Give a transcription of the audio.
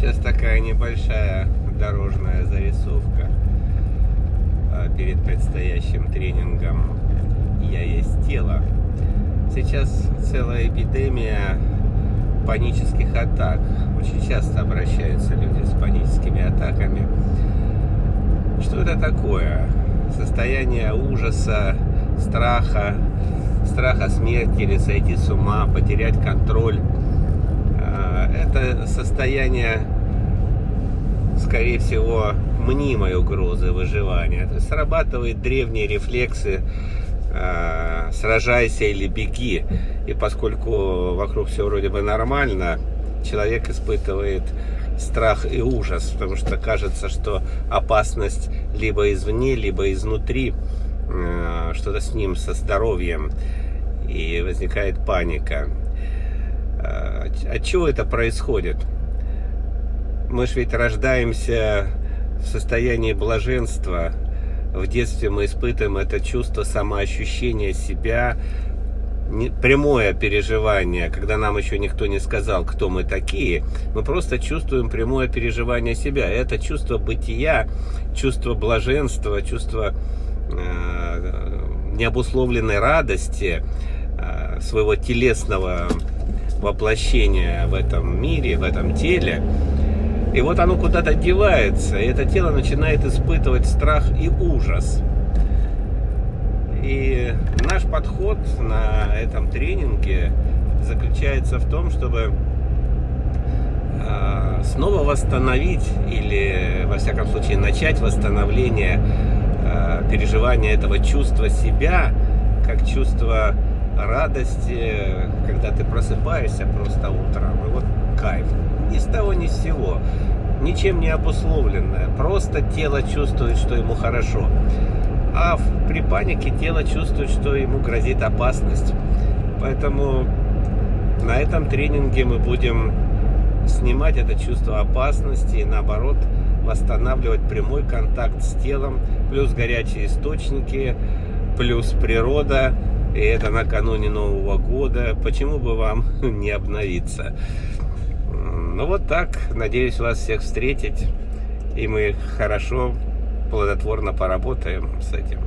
Сейчас такая небольшая дорожная зарисовка а, перед предстоящим тренингом «Я есть тело». Сейчас целая эпидемия панических атак. Очень часто обращаются люди с паническими атаками. Что это такое? Состояние ужаса, страха, страха смерти или сойти с ума, потерять контроль это состояние, скорее всего, мнимой угрозы выживания. То есть срабатывают древние рефлексы э, сражайся или беги. И поскольку вокруг все вроде бы нормально, человек испытывает страх и ужас, потому что кажется, что опасность либо извне, либо изнутри, э, что-то с ним, со здоровьем, и возникает паника. Э, от чего это происходит? Мы же ведь рождаемся в состоянии блаженства. В детстве мы испытываем это чувство самоощущения себя, прямое переживание, когда нам еще никто не сказал, кто мы такие, мы просто чувствуем прямое переживание себя. Это чувство бытия, чувство блаженства, чувство э, необусловленной радости, э, своего телесного воплощение в этом мире, в этом теле. И вот оно куда-то девается, и это тело начинает испытывать страх и ужас. И наш подход на этом тренинге заключается в том, чтобы а, снова восстановить или, во всяком случае, начать восстановление а, переживания этого чувства себя как чувство радости, когда ты просыпаешься просто утром, и вот кайф. Ни с того, ни с сего. Ничем не обусловленное. Просто тело чувствует, что ему хорошо. А при панике тело чувствует, что ему грозит опасность. Поэтому на этом тренинге мы будем снимать это чувство опасности и наоборот восстанавливать прямой контакт с телом, плюс горячие источники, плюс природа, и это накануне Нового года. Почему бы вам не обновиться? Ну вот так. Надеюсь вас всех встретить. И мы хорошо, плодотворно поработаем с этим.